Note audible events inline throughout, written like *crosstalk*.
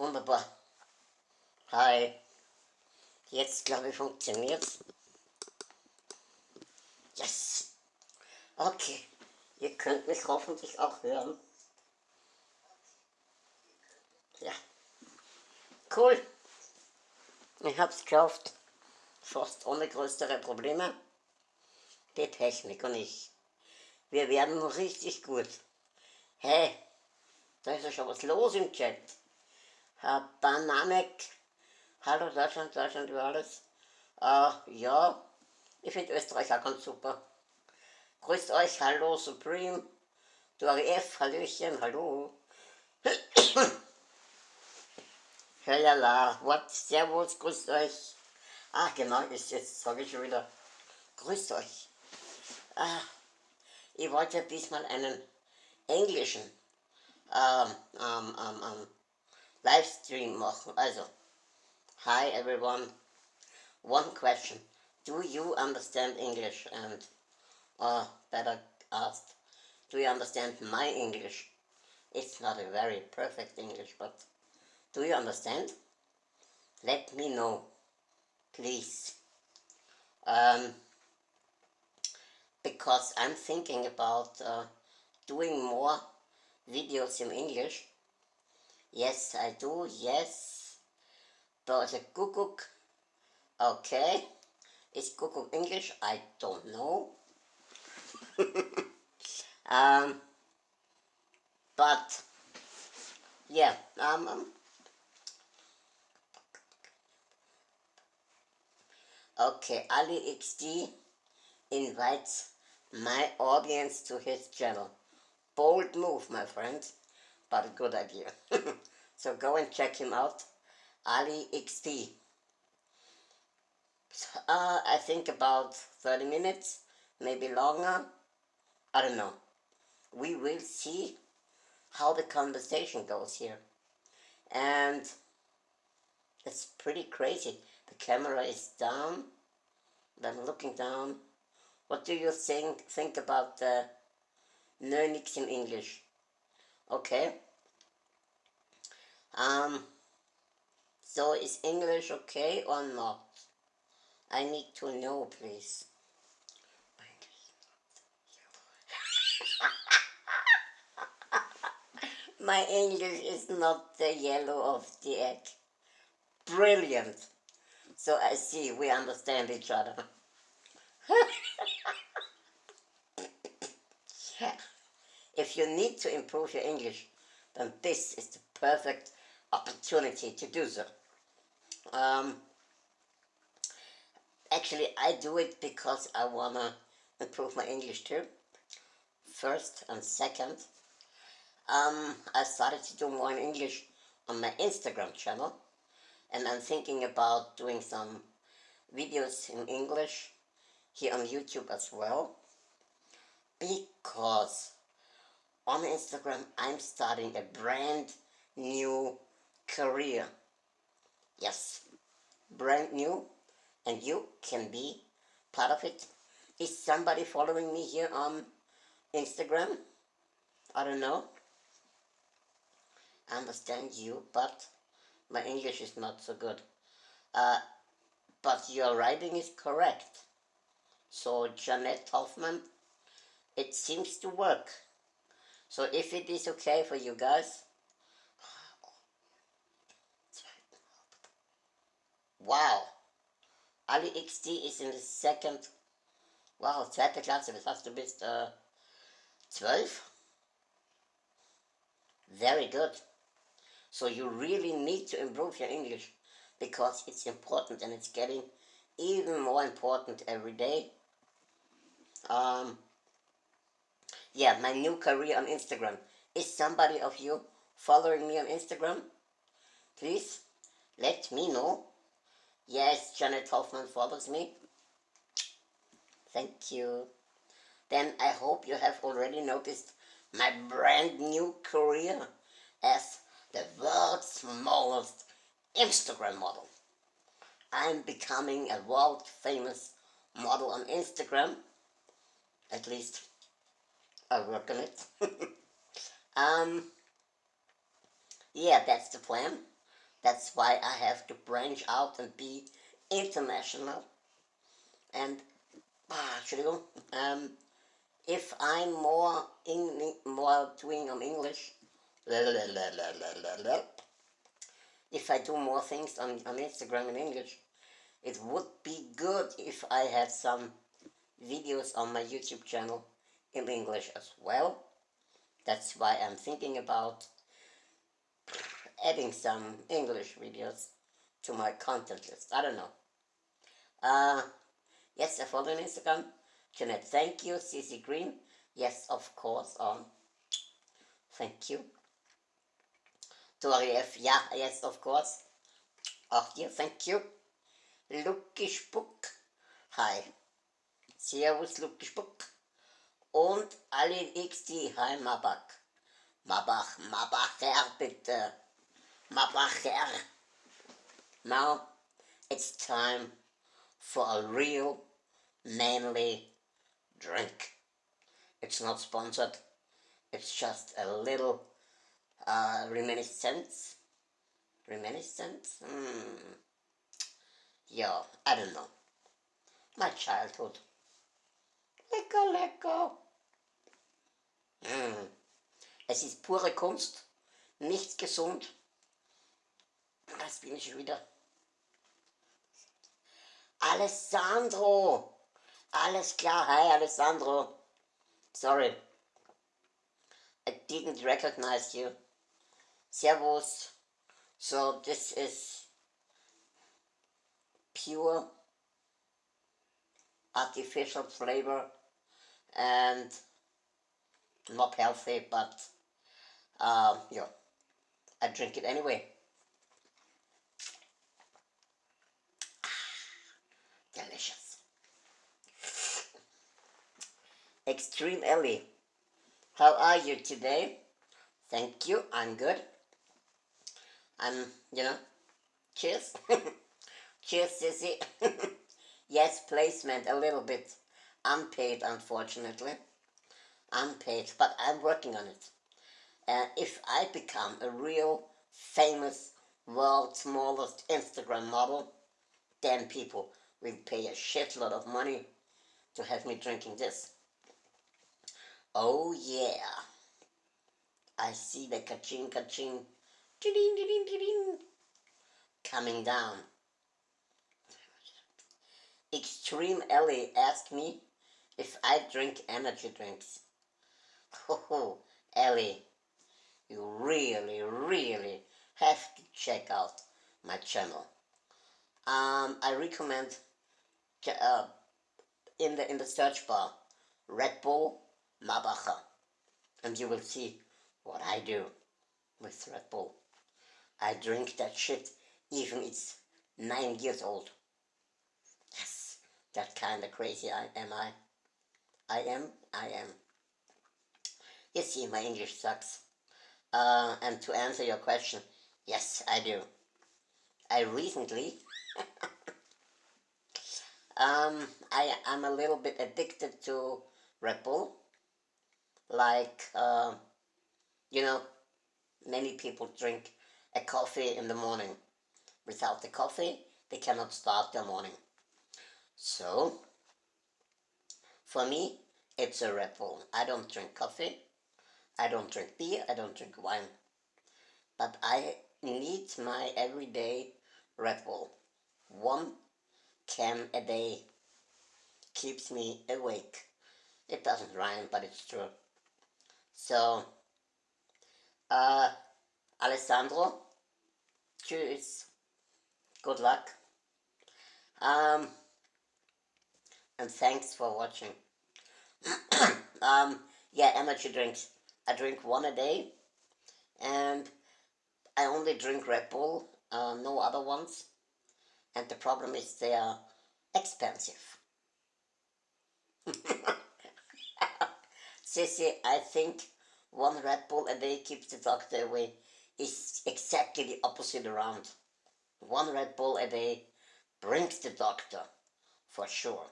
Wunderbar. Hi. Jetzt glaube ich funktioniert's. Yes. Okay. Ihr könnt mich hoffentlich auch hören. Ja. Cool. Ich hab's gekauft. Fast ohne größere Probleme. Die Technik und ich. Wir werden richtig gut. Hey, da ist ja schon was los im Chat. Herr Bananek, hallo Deutschland, Deutschland über alles. Äh, ja, ich finde Österreich auch ganz super. Grüßt euch, hallo Supreme, Dori F, Hallöchen, hallo. *coughs* Hellala, what, servus, grüßt euch. Ah, genau, ist jetzt, sage ich schon wieder. Grüßt euch. Ah, ich wollte diesmal einen englischen ähm, ähm, ähm, Livestream machen. Also, hi everyone. One question. Do you understand English? And, or better asked, do you understand my English? It's not a very perfect English, but do you understand? Let me know, please. Um, because I'm thinking about uh, doing more videos in English. Yes, I do, yes. But a Kuckuck, okay. Is Kuckuck English? I don't know. *laughs* um, but, yeah, um, um, okay, Ali XD invites my audience to his channel. Bold move, my friend, but a good idea. *laughs* so go and check him out. Ali XD. Uh, I think about 30 minutes, maybe longer. I don't know. We will see how the conversation goes here. And it's pretty crazy. The camera is down. I'm looking down. What do you think think about the Nernix in English? Okay. Um, so is English okay or not? I need to know, please. *laughs* My English is not the yellow of the egg. Brilliant. So I see we understand each other. *laughs* yeah. If you need to improve your English, then this is the perfect opportunity to do so. Um, actually, I do it because I want to improve my English too. First and second, um, I started to do more in English on my Instagram channel. And I'm thinking about doing some videos in English here on YouTube as well. Because on Instagram, I'm starting a brand new career. Yes, brand new, and you can be part of it. Is somebody following me here on Instagram? I don't know. I understand you, but my English is not so good. Uh, but your writing is correct. So, Janet Hoffman, it seems to work. So if it is okay for you guys, wow, Ali XD is in the second, wow, zweite Klasse, was hast du bist, uh, 12? Very good. So you really need to improve your English because it's important and it's getting even more important every day. Um, yeah, my new career on Instagram. Is somebody of you following me on Instagram? Please, let me know. Yes, Janet Hoffman follows me. Thank you. Then I hope you have already noticed my brand new career as the world's smallest Instagram model. I'm becoming a world famous model on Instagram, at least I work on it. *laughs* um, yeah, that's the plan. That's why I have to branch out and be international. And, ah, Entschuldigung, um, if I'm more in, more doing on English, *laughs* if I do more things on, on Instagram in English, it would be good if I had some videos on my YouTube channel in English as well. That's why I'm thinking about adding some English videos to my content list. I don't know. Uh, yes, I follow on Instagram. Jeanette, thank you. CC Green, yes, of course. Um, thank you. Tori F, yeah, yes, of course. Auch dir, thank you. Lucky Spuck, hi. Servus, Lucky Spuck. Und alle XD, hi Mabach. Mabach, Mabacher, bitte. Mabacher. Now, it's time for a real manly drink. It's not sponsored. It's just a little uh, reminiscence. Reminiscence? Hmm. Yeah, I don't know. My childhood. Lecker, lecker. Es ist pure Kunst, nichts gesund. Das bin ich wieder. Alessandro! Alles klar, hi Alessandro. Sorry. I didn't recognize you. Servus. So this is pure artificial flavor and not healthy, but um, yeah, I drink it anyway. *sighs* Delicious. Extreme Ellie, how are you today? Thank you, I'm good. I'm, you know, cheers. *laughs* cheers, sissy. *laughs* yes, placement, a little bit. Unpaid, unfortunately. Unpaid, but I'm working on it. And if I become a real famous world's smallest Instagram model, then people will pay a shitload of money to have me drinking this. Oh yeah. I see the ka-ching ka-ching coming down. Extreme Ellie asked me if I drink energy drinks. Oh, *laughs* Ellie, you really, really have to check out my channel. Um, I recommend uh, in the in the search bar Red Bull Mabacha, and you will see what I do with Red Bull. I drink that shit even it's nine years old. Yes, that kind of crazy I am I. I am, I am. You see, my English sucks. Uh, and to answer your question, yes, I do. I recently, *laughs* um, I am a little bit addicted to Red Bull. Like, uh, you know, many people drink a coffee in the morning. Without the coffee, they cannot start their morning. So, for me, it's a Red Bull. I don't drink coffee. I don't drink beer. I don't drink wine. But I need my everyday Red Bull. One can a day keeps me awake. It doesn't rhyme, but it's true. So, uh, Alessandro, tschüss. Good luck. Um, and thanks for watching. *coughs* um, yeah, amateur drinks. I drink one a day, and I only drink Red Bull, uh, no other ones. And the problem is they are expensive. *laughs* Sissy, I think one Red Bull a day keeps the doctor away is exactly the opposite around. One Red Bull a day brings the doctor, for sure,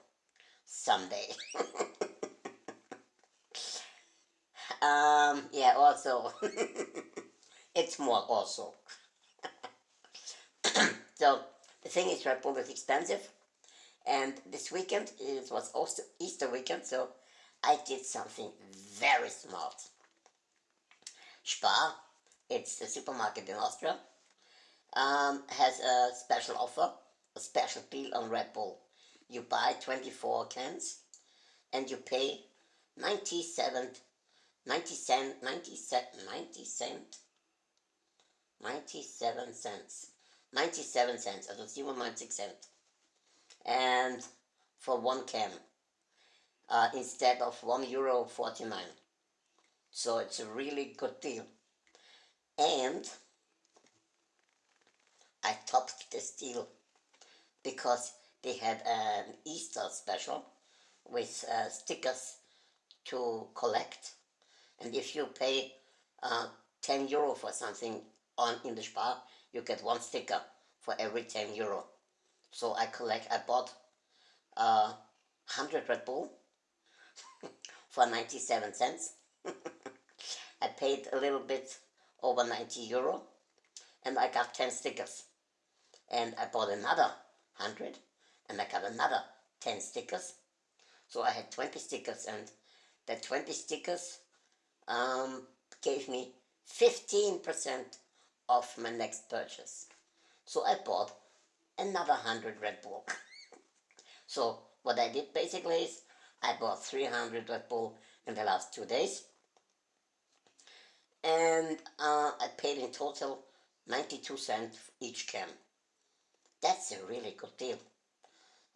someday. *laughs* um, yeah, also, *laughs* it's more also. *coughs* So the thing is, Red Bull is expensive, and this weekend it was also Easter weekend, so I did something very smart. Spar, it's the supermarket in Austria, um, has a special offer, a special deal on Red Bull. You buy 24 cans and you pay 97, 90 cent, 90 cent, 90 cent, 97 cents. 97 cents, also 97 cent. And for one can, uh, instead of 1 euro 49. So it's a really good deal. And I topped this deal because they had an Easter special with uh, stickers to collect. And if you pay uh, 10 euro for something on in the Spar, you get one sticker for every 10 euro. So I collect, I bought uh, 100 Red Bull *laughs* for 97 cents. *laughs* I paid a little bit over 90 euro and I got 10 stickers. And I bought another 100 and I got another 10 stickers. So I had 20 stickers and the 20 stickers um, gave me 15% off my next purchase. So I bought another 100 Red Bull. *laughs* so what I did basically is I bought 300 Red Bull in the last two days and uh, I paid in total 92 cents each can. That's a really good deal.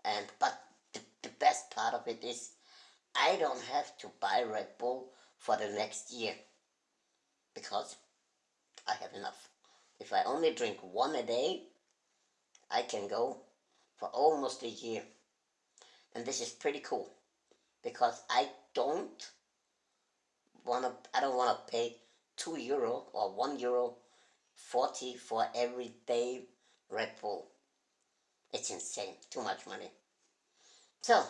And but the, the best part of it is I don't have to buy Red Bull for the next year because I have enough. If I only drink one a day, I can go for almost a year. And this is pretty cool because I don't want to I don't want to pay 2 euro or 1 euro 40 for every day Red Bull. It's insane, too much money. So,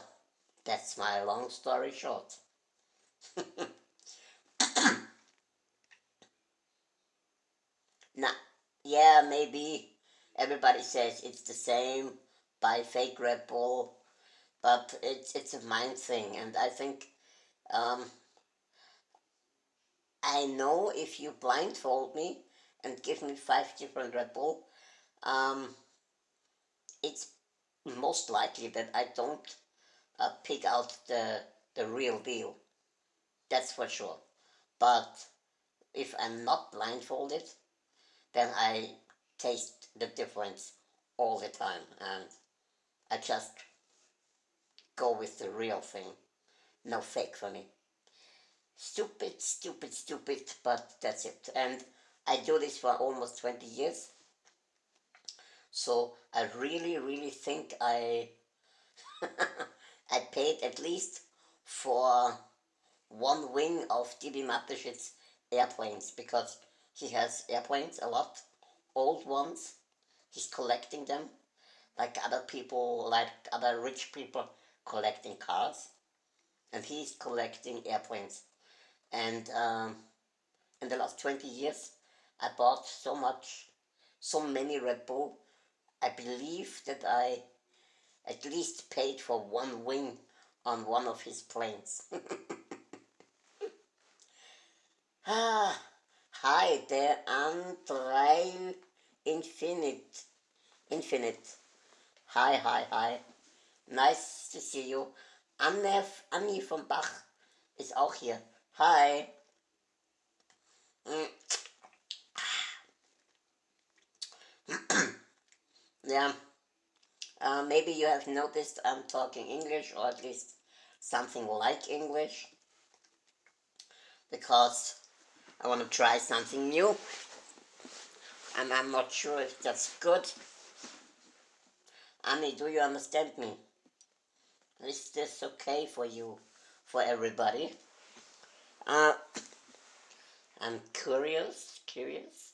that's my long story short. *laughs* now, yeah, maybe everybody says it's the same, by fake Red Bull, but it's, it's a mind thing, and I think um, I know if you blindfold me and give me five different Red Bull, um, it's most likely that I don't uh, pick out the, the real deal. That's for sure. But if I'm not blindfolded, then I taste the difference all the time and I just go with the real thing. No fake for me. Stupid, stupid, stupid, but that's it. And I do this for almost 20 years. So I really, really think I *laughs* I paid at least for one wing of DB Mateschitz airplanes because he has airplanes a lot, old ones. He's collecting them like other people, like other rich people collecting cars. And he's collecting airplanes. And um, in the last 20 years, I bought so much, so many Red Bull. I believe that I at least paid for one wing on one of his planes. *laughs* ah, hi there, Andrei Infinite. Infinite. Hi, hi, hi. Nice to see you. Anne, Annie von Bach ist auch hier. Hi. Mm. *clears throat* yeah. Uh, maybe you have noticed I'm talking English or at least something like English because I want to try something new and I'm not sure if that's good. Annie, do you understand me? Is this okay for you, for everybody? Uh, I'm curious, curious.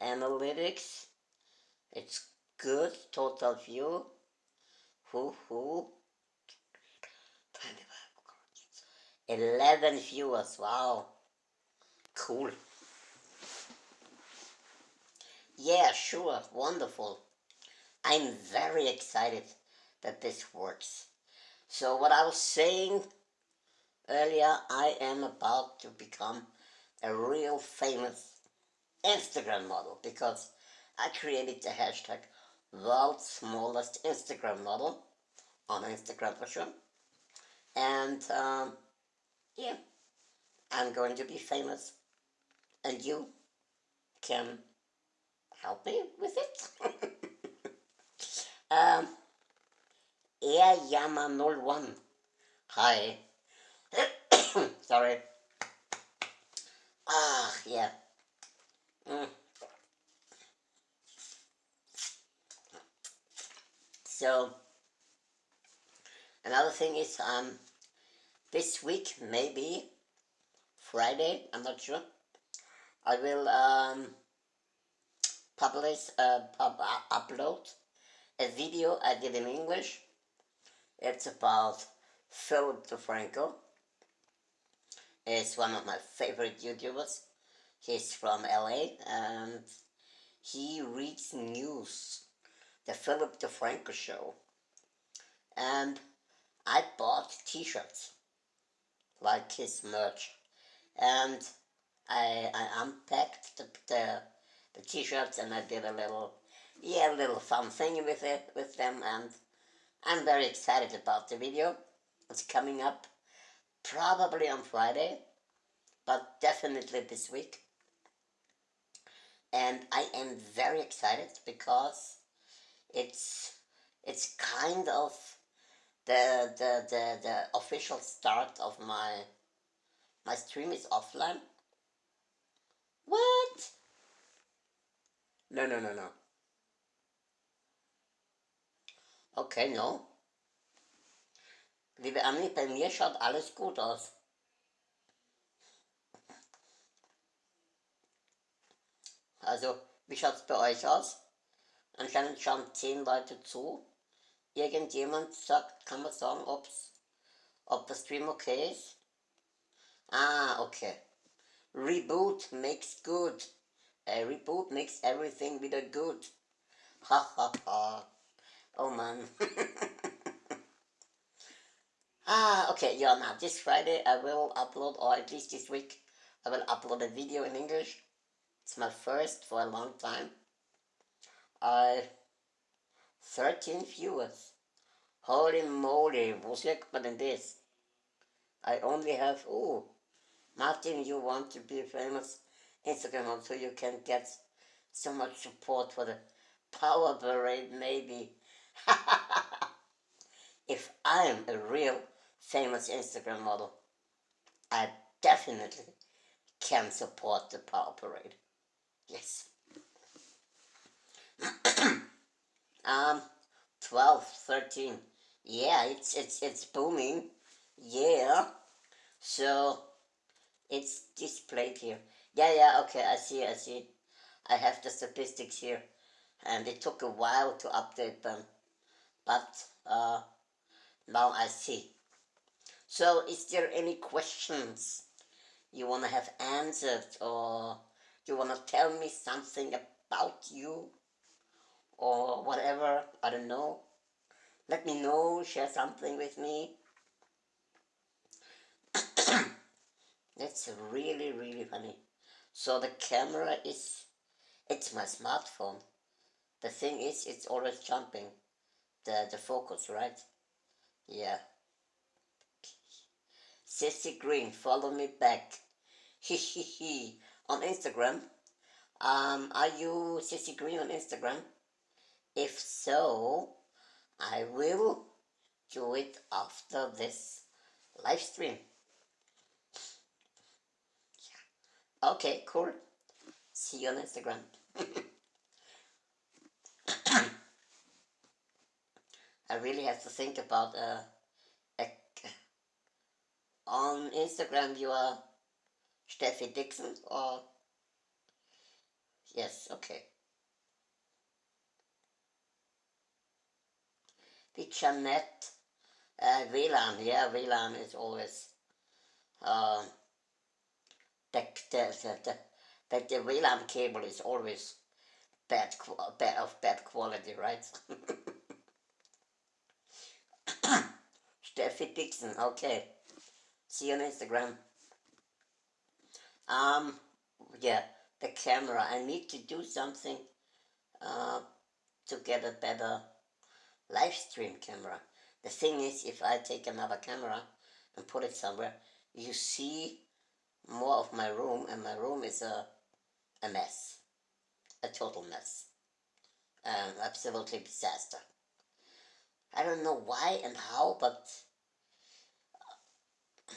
Analytics, it's good, total view. Who, who? 11 viewers, wow. Cool. Yeah, sure, wonderful. I'm very excited that this works. So what I was saying earlier, I am about to become a real famous Instagram model because I created the hashtag world's smallest Instagram model on Instagram for sure. And um, yeah, I'm going to be famous and you can help me with it. *laughs* um, Air Yama 01. Hi. *coughs* Sorry. Ah, yeah. Mm. So, another thing is, um, this week, maybe Friday, I'm not sure, I will um, publish, pub upload a video I did in English. It's about Philip DeFranco. He's one of my favorite YouTubers. He's from LA and he reads news. The Philip DeFranco show. And I bought t-shirts like his merch. And I, I unpacked the, the, the t-shirts and I did a little, yeah, a little fun thing with it, with them. And I'm very excited about the video. It's coming up probably on Friday, but definitely this week. And I am very excited because it's it's kind of the the the, the official start of my my stream is offline. What? No, no, no, no. Okay, no. Liebe Anni, bei mir schaut alles gut aus. Also, wie schaut es bei euch aus? Anscheinend schauen zehn Leute zu. Irgendjemand sagt, kann man sagen, ob's, ob der Stream okay ist? Ah, okay. Reboot makes good. A reboot makes everything wieder good. Ha ha ha. Oh man. *laughs* ah, okay, yeah, now this Friday I will upload, or at least this week, I will upload a video in English. It's my first for a long time. I 13 viewers. Holy moly, wo sagt man denn das? I only have, oh, Martin, you want to be famous Instagram model so you can get so much support for the power parade maybe. *laughs* if I'm a real famous Instagram model, I definitely can support the power parade. Yes. *clears throat* um, 12, 13. Yeah, it's, it's, it's booming. Yeah. So, it's displayed here. Yeah, yeah, okay, I see, I see. I have the statistics here. And it took a while to update them. But, uh, now I see. So, is there any questions you want to have answered or you want to tell me something about you or whatever, I don't know. Let me know, share something with me. That's really, really funny. So the camera is, it's my smartphone. The thing is, it's always jumping. The, the focus, right? Yeah. Sissy Green, follow me back. *laughs* He he he. On Instagram. Um, are you Sissy Green on Instagram? If so, I will do it after this live stream. Okay, cool. See you on Instagram. *coughs* I really have to think about uh, a, on Instagram you are Steffi Dixon or yes, okay. The Janet uh, yeah, WLAN is always uh, the, the, the, the, the WLAN cable is always bad, bad of bad quality, right? *coughs* Steffi Dixon, okay. See you on Instagram. Um, yeah, the camera. I need to do something uh, to get a better live stream camera. The thing is, if I take another camera and put it somewhere, you see more of my room, and my room is a, a mess, a total mess, an absolutely disaster. I don't know why and how, but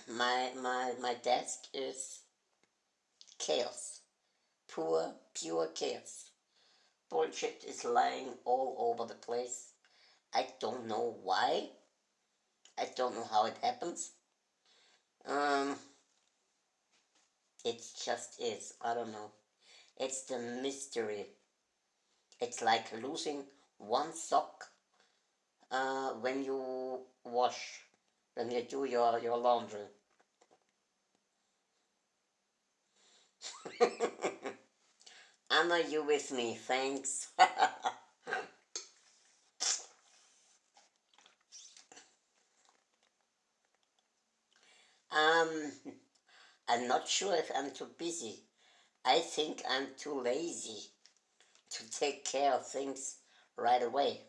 my my my desk is chaos, pure pure chaos. Bullshit is lying all over the place. I don't know why. I don't know how it happens. Um, it just is. I don't know. It's the mystery. It's like losing one sock uh, when you wash, when you do your, your laundry. *laughs* Anna, you with me? Thanks. *laughs* um, I'm not sure if I'm too busy. I think I'm too lazy to take care of things right away.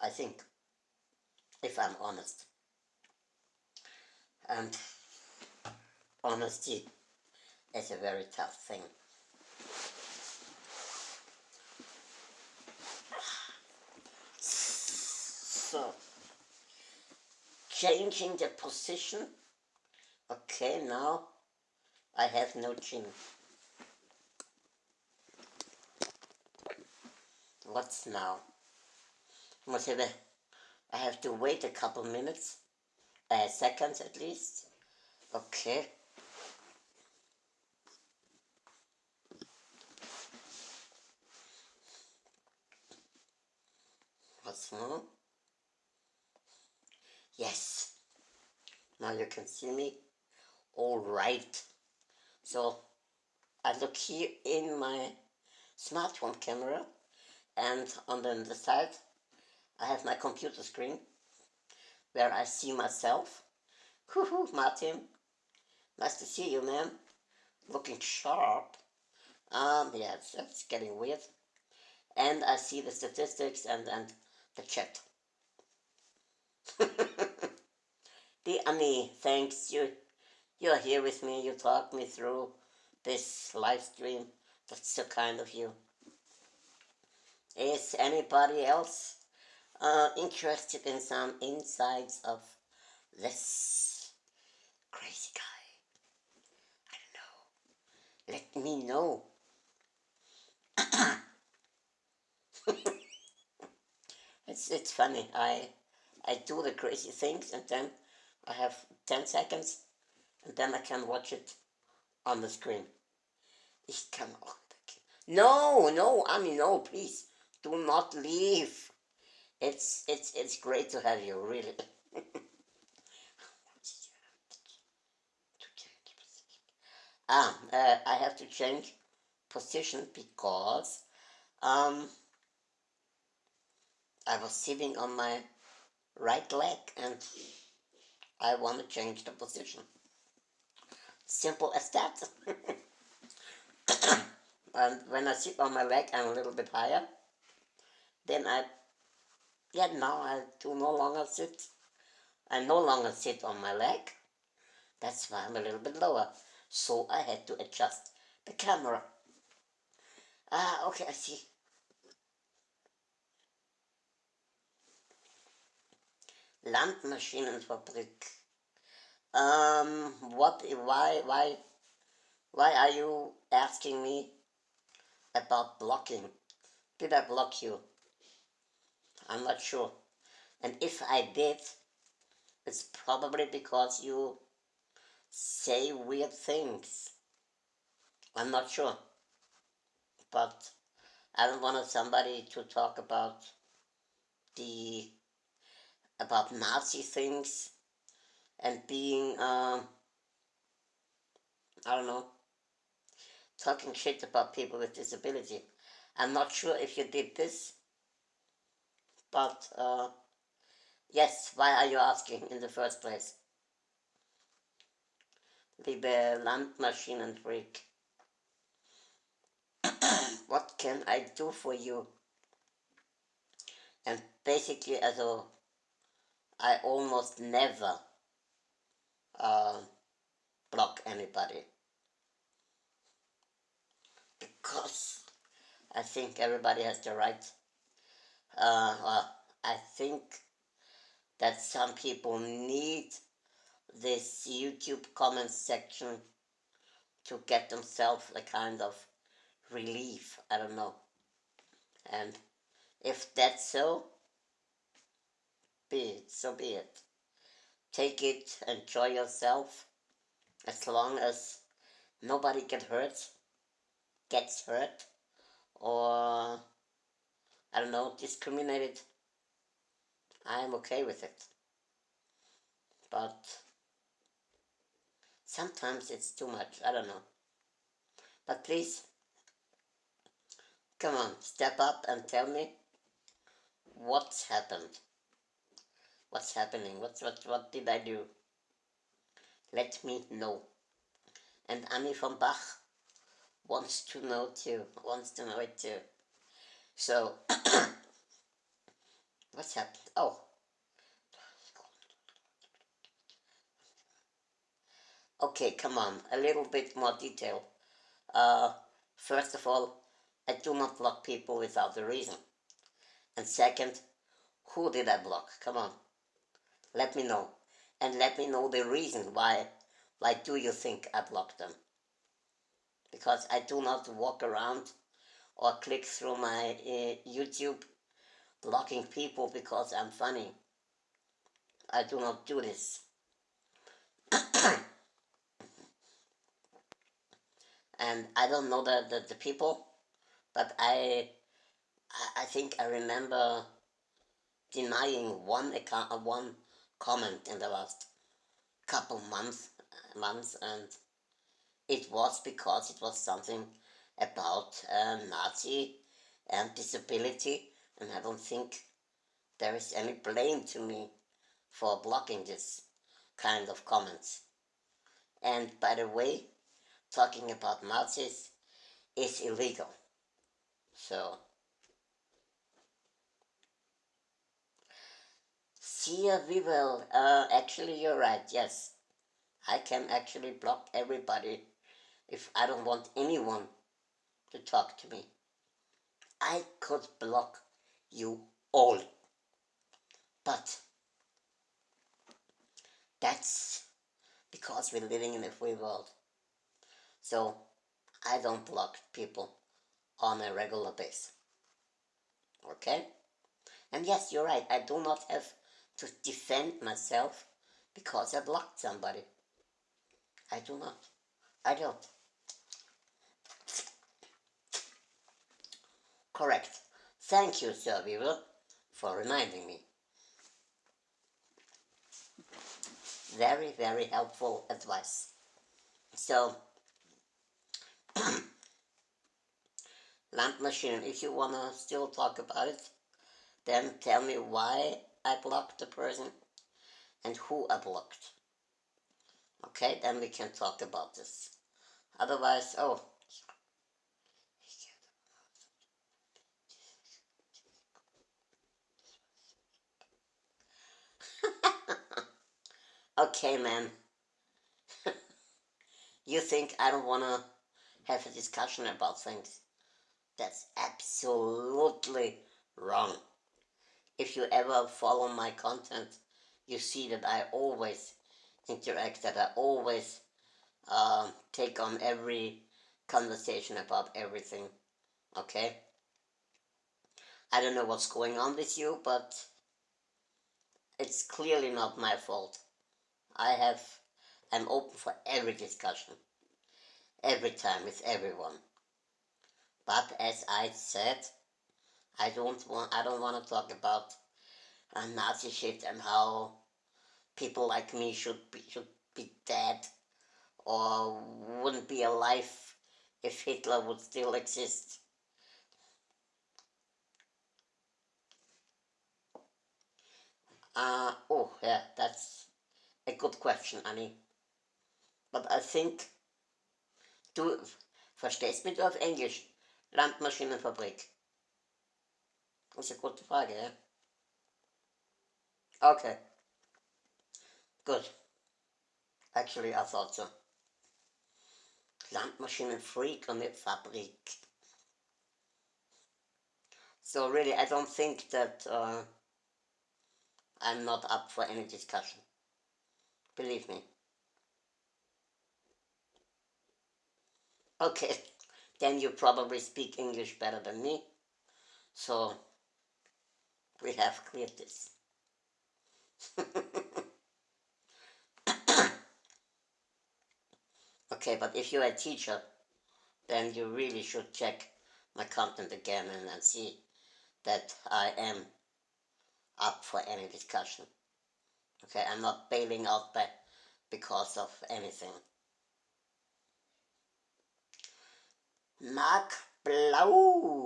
I think, if I'm honest. And honesty is a very tough thing. *sighs* So, changing the position. Okay, now I have no chin. What's now? Whatever. I have to wait a couple minutes, uh, seconds at least. Okay. What's now? Yes. Now you can see me. All right. So I look here in my smartphone camera and on the, the side I have my computer screen where I see myself. Woohoo, Martin. Nice to see you, man. Looking sharp. Um, yeah, it's, it's getting weird. And I see the statistics and, and the chat. *laughs* the Annie, thanks. You, you're here with me. You talk me through this live stream. That's so kind of you. Is anybody else uh, interested in some insights of this crazy guy? I don't know. Let me know. *coughs* it's it's funny. I I do the crazy things and then I have 10 seconds and then I can watch it on the screen. Ich kann auch. No, no, I mean, no, please do not leave. It's it's it's great to have you, really. *laughs* ah, uh, I have to change position because um, I was sitting on my right leg and I want to change the position. Simple as that. and *coughs* when I sit on my leg, I'm a little bit higher. Then I, yeah, now I do no longer sit. I no longer sit on my leg. That's why I'm a little bit lower. So I had to adjust the camera. Ah, okay, I see. Landmaschinenfabrik. Um, what, why, why, why are you asking me about blocking? Did I block you? I'm not sure. And if I did, it's probably because you say weird things. I'm not sure. But I don't want somebody to talk about the about Nazi things and being uh, I don't know talking shit about people with disability. I'm not sure if you did this, but uh, yes, why are you asking in the first place? Liebe Landmaschinenfreak, *coughs* what can I do for you? And basically, also, I almost never uh, block anybody because I think everybody has the right. Uh, well, I think that some people need this YouTube comment section to get themselves a kind of relief. I don't know. And if that's so, be it, so be it. Take it, enjoy yourself, as long as nobody get hurt, gets hurt, or I don't know, discriminated. I am okay with it. But sometimes it's too much, I don't know. But please, come on, step up and tell me what's happened. What's happening? What's, what, what did I do? Let me know. And Annie von Bach wants to know too, wants to know it too. So, *coughs* what's happened? Oh. Okay, come on, a little bit more detail. Uh, first of all, I do not block people without a reason. And second, who did I block? Come on, let me know. And let me know the reason why, why do you think I blocked them? Because I do not walk around or click through my uh, YouTube blocking people because I'm funny. I do not do this. *clears throat* and I don't know the, the, the people, but I, I think I remember denying one account, one comment in the last couple months, months, and it was because it was something about uh, Nazi and disability, and I don't think there is any blame to me for blocking this kind of comments. And by the way, talking about Nazis is illegal. So, see we will. Uh, actually, you're right, yes. I can actually block everybody if I don't want anyone to talk to me. I could block you all. But that's because we're living in a free world. So I don't block people on a regular basis. Okay? And yes, you're right, I do not have to defend myself because I blocked somebody. I do not. I don't. Correct. Thank you, Sir Weaver, for reminding me. Very, very helpful advice. So, *coughs* lamp machine, if you want to still talk about it, then tell me why I blocked the person and who I blocked. Okay, then we can talk about this. Otherwise, oh, *laughs* okay, man. *laughs* you think I don't want to have a discussion about things? That's absolutely wrong. If you ever follow my content, you see that I always interact, that I always uh, take on every conversation about everything. Okay? I don't know what's going on with you, but it's clearly not my fault. I have, I'm open for every discussion, every time with everyone. But as I said, I don't want, I don't want to talk about Nazi shit and how people like me should be, should be dead or wouldn't be alive if Hitler would still exist. Uh, oh, yeah, that's a good question, Annie. But I think, du verstehst mich auf Englisch? Landmaschinenfabrik. Ist eine gute Frage. Okay. Good. Actually, I thought so. Landmaschinenfreak on the Fabrik. So really, I don't think that uh, I'm not up for any discussion. Believe me. Okay, *laughs* then you probably speak English better than me. So, we have cleared this. *coughs* okay, but if you're a teacher, then you really should check my content again and, and see that I am up for any discussion. Okay, I'm not bailing out by, because of anything. Mark Blau.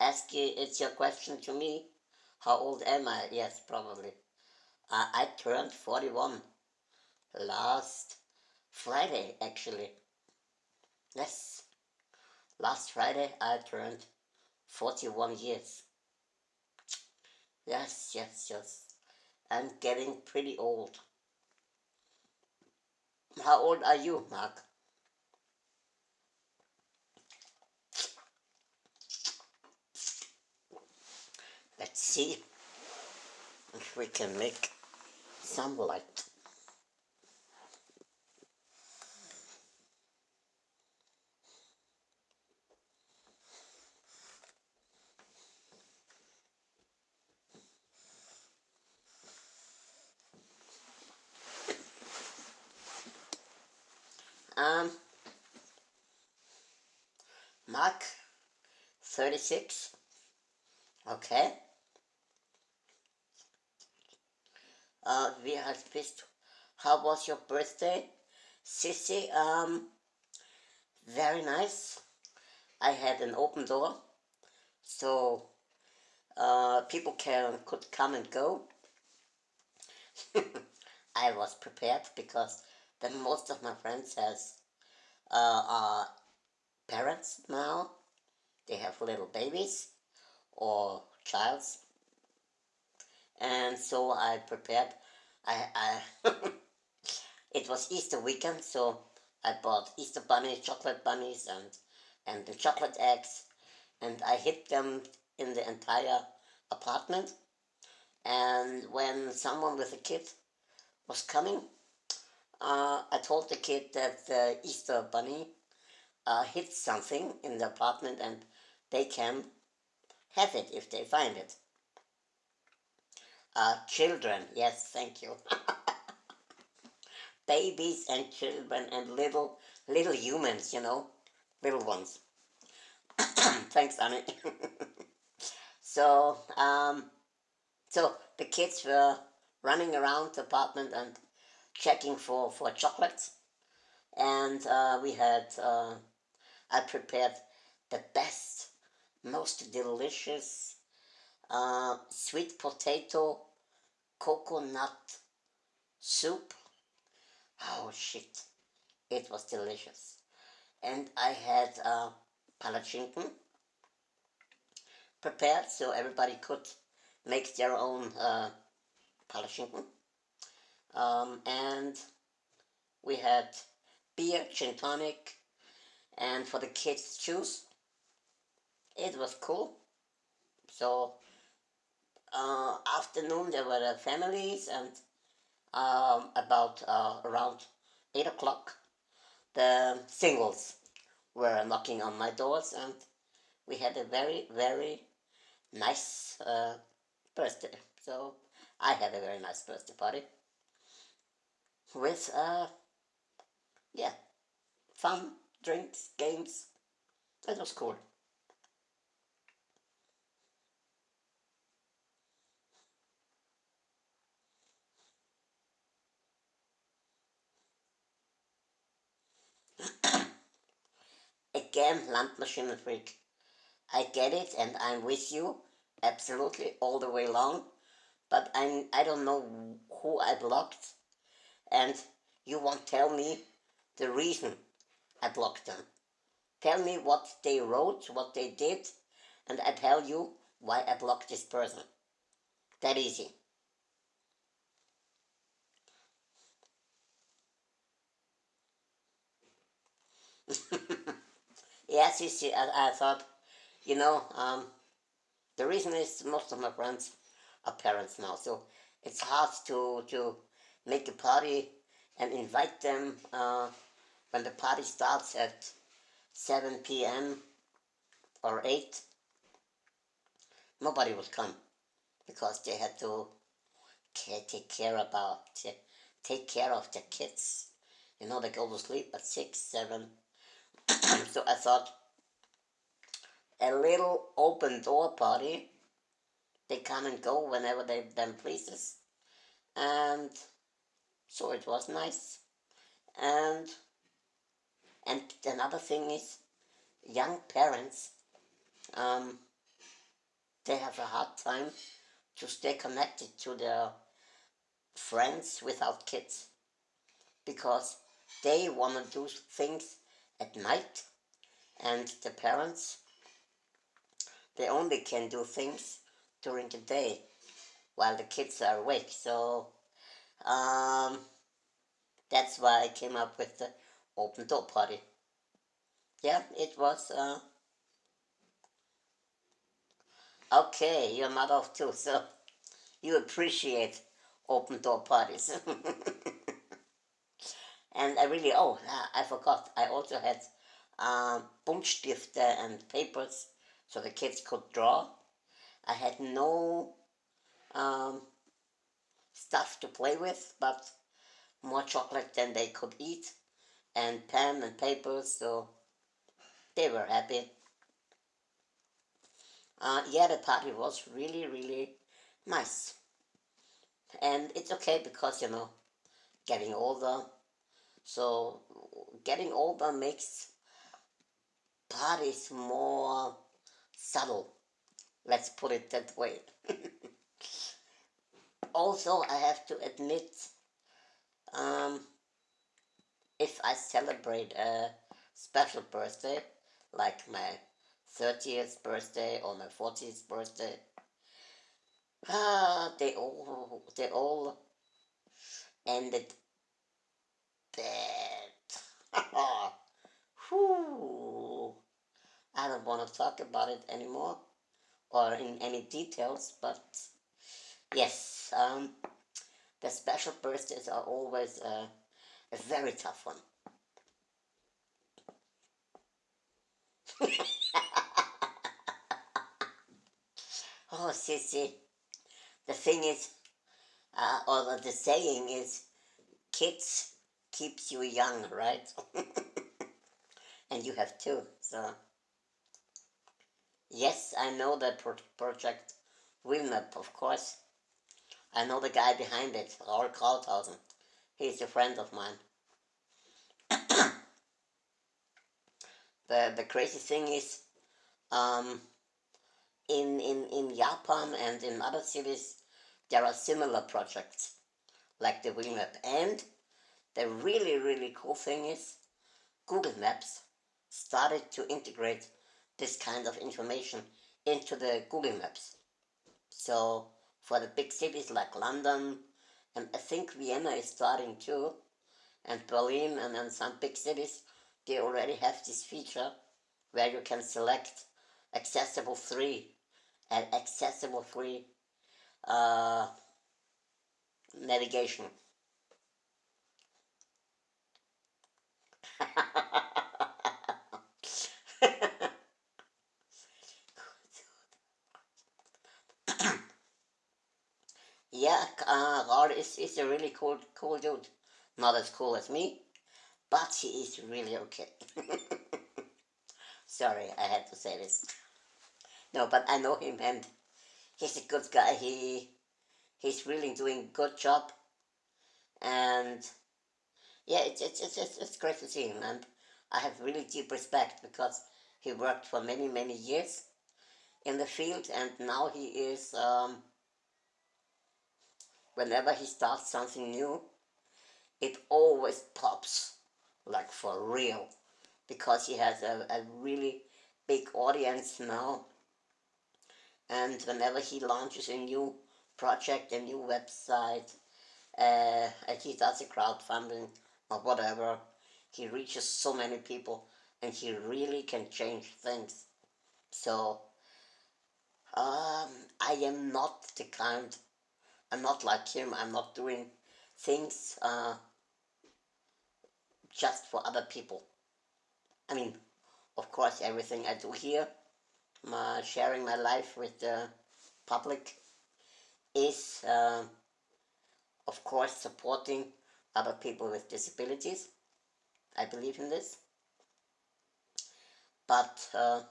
Ask you, it's your question to me. How old am I? Yes, probably. Uh, I turned 41 last Friday, actually. Yes, last Friday I turned 41 years. Yes, yes, yes. I'm getting pretty old. How old are you, Mark? Let's see if we can make some light. Um, Mark, 36. Okay. Uh, alt bist du? How was your birthday? Sissy, um, very nice. I had an open door, so uh, people can could come and go. *laughs* I was prepared because then most of my friends has uh, are parents now. They have little babies or childs, and so I prepared. I, I *laughs* it was Easter weekend, so I bought Easter bunnies, chocolate bunnies, and and the chocolate eggs, and I hid them in the entire apartment. And when someone with a kid was coming, uh, I told the kid that the Easter bunny uh, hid something in the apartment and they can have it if they find it. Uh, children, yes, thank you. *laughs* Babies and children and little little humans, you know, little ones. *coughs* Thanks, Annie. *laughs* so, um, so the kids were running around the apartment and checking for, for chocolates. And uh, we had, uh, I prepared the best, most delicious uh, sweet potato coconut soup. Oh shit, it was delicious. And I had uh, prepared so everybody could make their own uh, um, and we had beer, gin tonic, and for the kids juice. It was cool. So uh, afternoon there were the families and um, about uh, around 8 o'clock the singles were knocking on my doors and we had a very very nice uh, birthday so I had a very nice birthday party with, uh, yeah, fun, drinks, games. That was cool. Am Landmaschinenfreak. I get it and I'm with you absolutely all the way long, but I'm, I don't know who I blocked and you won't tell me the reason I blocked them. Tell me what they wrote, what they did, and I tell you why I blocked this person. That easy. *laughs* yes, you see, I, I thought, you know, um, the reason is most of my friends are parents now, so it's hard to, to make a party and invite them uh, when the party starts at 7 p.m. or 8. Nobody would come because they had to take care about, take care of the kids. You know, they go to sleep at 6, 7. So I thought a little open door party. They come and go whenever they them pleases. And so it was nice. And and another thing is young parents um, they have a hard time to stay connected to their friends without kids because they want to do things at night and the parents they only can do things during the day while the kids are awake. So um, that's why I came up with the open door party. Yeah it was uh, okay you're not off too so *laughs* you appreciate open door parties *laughs* and I really oh I forgot I also had um, Buntstifte and papers so the kids could draw. I had no um, stuff to play with, but more chocolate than they could eat, and pen and papers, so they were happy. Uh, yeah, the party was really, really nice. And it's okay because, you know, getting older, so getting older makes parties more subtle. Let's put it that way. *laughs* also, I have to admit, um, if I celebrate a special birthday, like my 30th birthday or my 40th birthday, ah, they all, they all ended *laughs* Whew. I don't want to talk about it anymore or in any details, but yes, um, the special birthdays are always a, a very tough one. *laughs* oh, Sissy, the thing is, uh, or the saying is, kids keeps you young, right? *laughs* and you have two, so... Yes, I know that pro project WheelMap, of course. I know the guy behind it, Raul Krauthausen. He's a friend of mine. *coughs* the, the crazy thing is, um, in, in, in Japan and in other cities, there are similar projects, like the WheelMap. And the really, really cool thing is, Google Maps started to integrate this kind of information into the Google Maps. So for the big cities like London, and I think Vienna is starting too, and Berlin and then some big cities, they already have this feature where you can select accessible free and accessible free uh, navigation. *coughs* yeah, uh, Raul is, is a really cool, cool dude. Not as cool as me, but he is really okay. *laughs* Sorry, I had to say this. No, but I know him and he's a good guy. He he's really doing good job, and yeah, it's it's it's it's, great to see him, and I have really deep respect because he worked for many, many years in the field and now he is, um, whenever he starts something new, it always pops, like for real, because he has a, a really big audience now. And whenever he launches a new project, a new website, uh, he does a crowdfunding or whatever, he reaches so many people and he really can change things. So, um, I am not the kind, I'm not like him, I'm not doing things uh, just for other people. I mean, of course, everything I do here, my, sharing my life with the public, is, uh, of course, supporting other people with disabilities. I believe in this. But uh,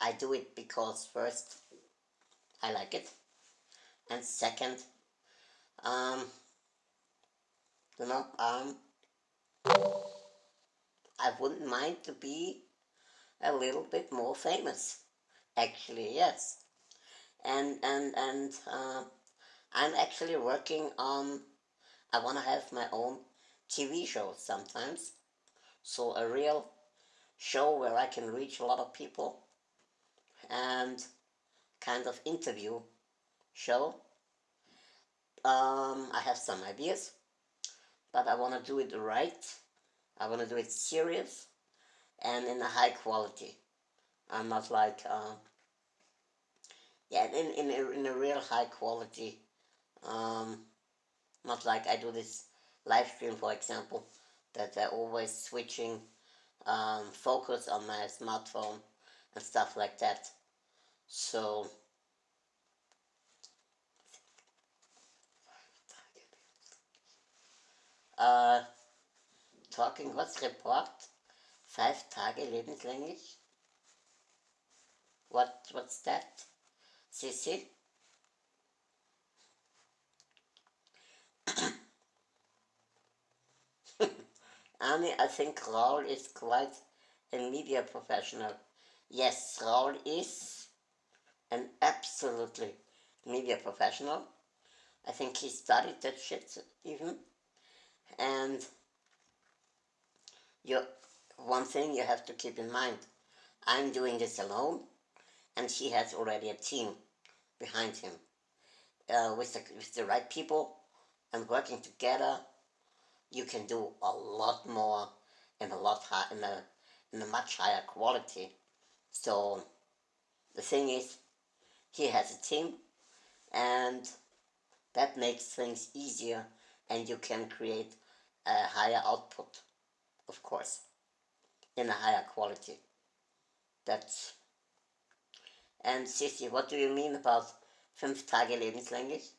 I do it because first, I like it. And second, um, you know, um, I wouldn't mind to be a little bit more famous. Actually, yes. And, and, and uh, I'm actually working on, I want to have my own TV show sometimes. So a real show where I can reach a lot of people and kind of interview show. Um, I have some ideas, but I want to do it right. I want to do it serious and in a high quality. I'm not like, uh, yeah, in, in, a, in a real high quality. Um, not like I do this live stream, for example, that they're always switching um, focus on my smartphone and stuff like that. So, uh, talking what's report? Five Tage lebenslänglich? What, what's that? Sissy? *coughs* Annie, I think Raul is quite a media professional. Yes, Raul is an absolutely media professional. I think he studied that shit even. And you, one thing you have to keep in mind, I'm doing this alone and he has already a team behind him. Uh, with, the, with the right people and working together you can do a lot more in a lot high, in a in a much higher quality. So the thing is, he has a team, and that makes things easier, and you can create a higher output, of course, in a higher quality. That's and Sissy, what do you mean about fünf Tage lebenslänglich?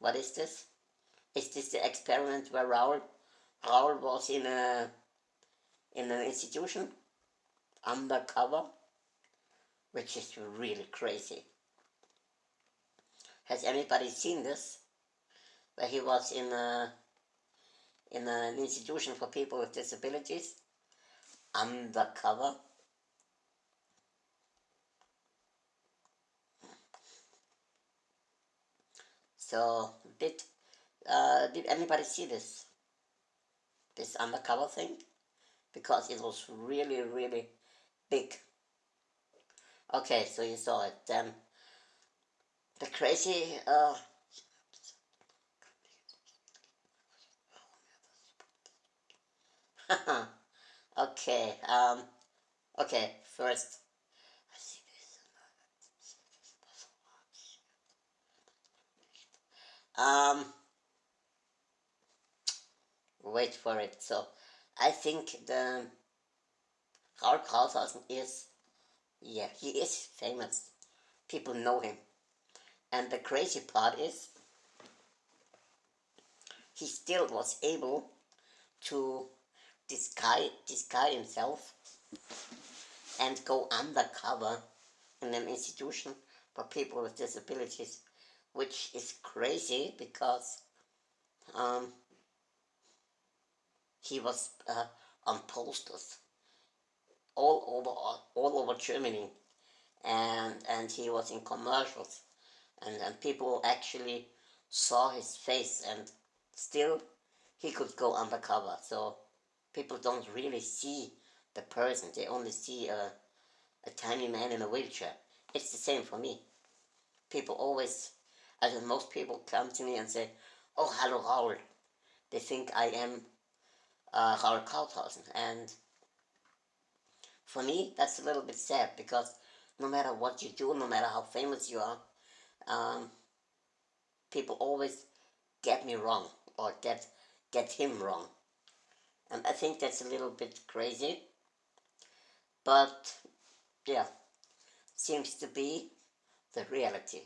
What is this? Is this the experiment where Raoul, Raul was in a in an institution undercover, which is really crazy. Has anybody seen this? Where he was in a in an institution for people with disabilities undercover. So did uh, did anybody see this? this undercover thing? Because it was really really big. Okay so you saw it. Then the crazy uh, *laughs* okay um okay first. Um wait for it. So I think the Raul Krauthausen is, yeah, he is famous. People know him. And the crazy part is, he still was able to disguise, disguise himself and go undercover in an institution for people with disabilities, which is crazy because um, he was uh, on posters all over all over Germany, and and he was in commercials, and and people actually saw his face, and still he could go undercover. So people don't really see the person; they only see a a tiny man in a wheelchair. It's the same for me. People always, as most people come to me and say, "Oh, hello, Raul." They think I am uh, Krauthausen, and for me, that's a little bit sad because no matter what you do, no matter how famous you are, um, people always get me wrong or get get him wrong. And I think that's a little bit crazy. But yeah, seems to be the reality.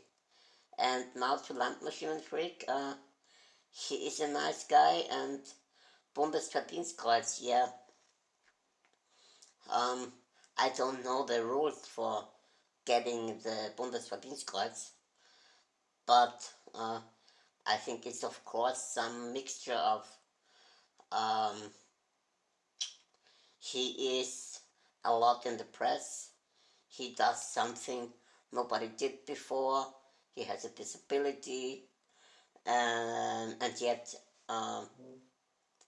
And now to Landmaschinenfreak, uh, he is a nice guy and Bundesverdienstkreuz, yeah, um, I don't know the rules for getting the Bundesverdienstkreuz, but uh, I think it's of course some mixture of um, he is a lot in the press, he does something nobody did before, he has a disability, and, and yet, um,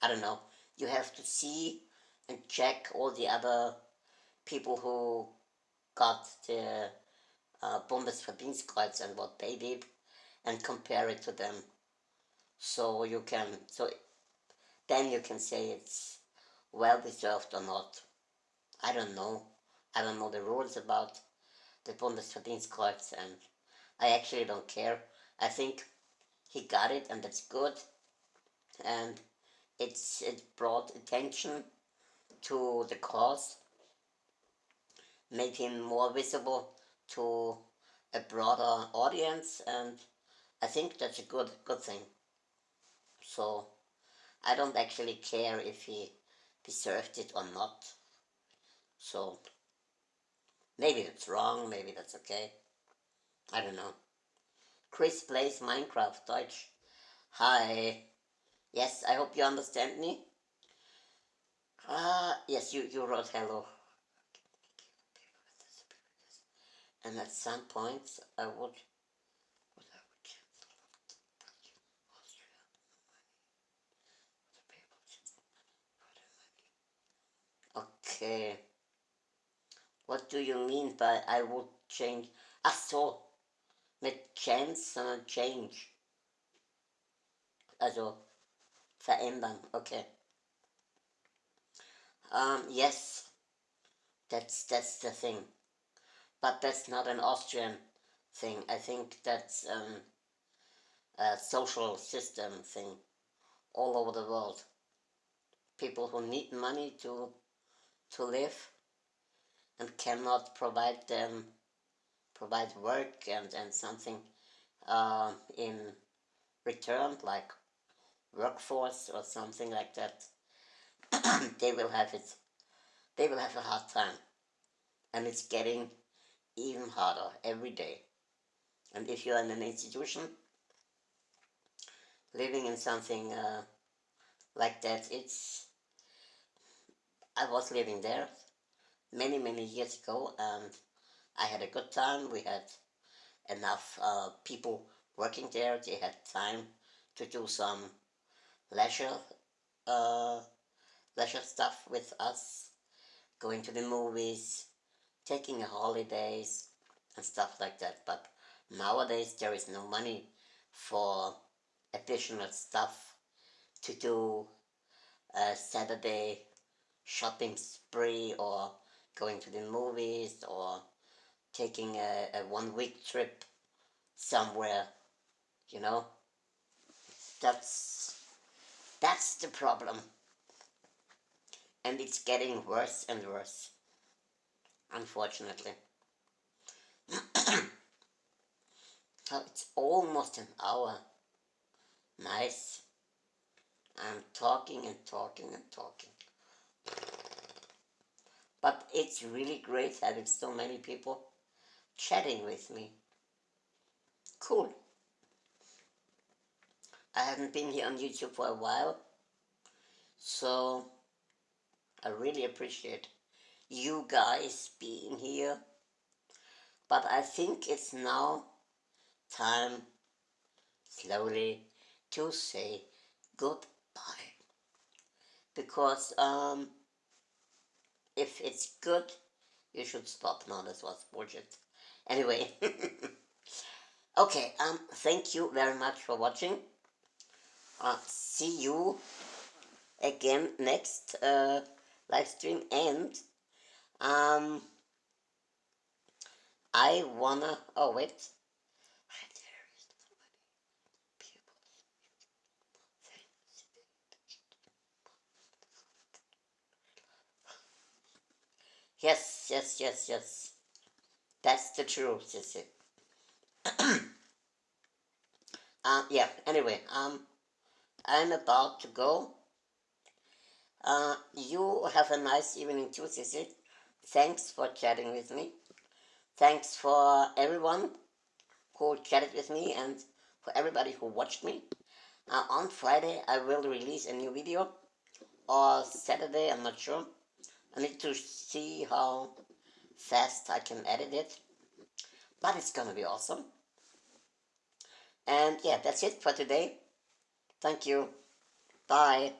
I don't know, you have to see and check all the other people who got the uh, Bundesverdienstkreuz and what they did and compare it to them. So you can, so then you can say it's well deserved or not. I don't know. I don't know the rules about the Bundesverdienstkreuz and I actually don't care. I think he got it and that's good and it's it brought attention to the cause, make him more visible to a broader audience, and I think that's a good good thing. So I don't actually care if he deserved it or not. So maybe that's wrong, maybe that's okay. I don't know. Chris plays Minecraft Deutsch. Hi. Yes, I hope you understand me. Ah, yes, you, you wrote hello. And at some point, I would, Okay. What do you mean by I would change? Ach so, mit chance, sondern change. Also, verändern, okay. Um, yes, that's that's the thing, but that's not an Austrian thing. I think that's um, a social system thing all over the world. People who need money to to live and cannot provide them provide work and, and something uh, in return like workforce or something like that *clears throat* they will have it, they will have a hard time. And it's getting even harder every day. And if you're in an institution, living in something uh, like that, it's, I was living there many, many years ago and I had a good time. We had enough uh, people working there. They had time to do some leisure uh, leisure stuff with us, going to the movies, taking holidays, and stuff like that. But nowadays there is no money for additional stuff to do a Saturday shopping spree or going to the movies or taking a, a one week trip somewhere, you know. That's that's the problem and it's getting worse and worse, unfortunately. *coughs* so it's almost an hour. Nice. I'm talking and talking and talking. But it's really great having so many people chatting with me. Cool. I haven't been here on YouTube for a while, so I really appreciate you guys being here. But I think it's now time slowly to say goodbye. Because um, if it's good, you should stop now. This was bullshit. Anyway. *laughs* okay, um, thank you very much for watching. Uh, see you again next uh, live stream and um, I wanna, oh wait, Yes, yes, yes, yes. That's the truth, you see. *coughs* uh, yeah, anyway, um, I'm about to go. Uh, you have a nice evening too, Sissy. Thanks for chatting with me. Thanks for everyone who chatted with me and for everybody who watched me. Uh, on Friday, I will release a new video, or Saturday, I'm not sure. I need to see how fast I can edit it, but it's gonna be awesome. And yeah, that's it for today. Thank you. Bye.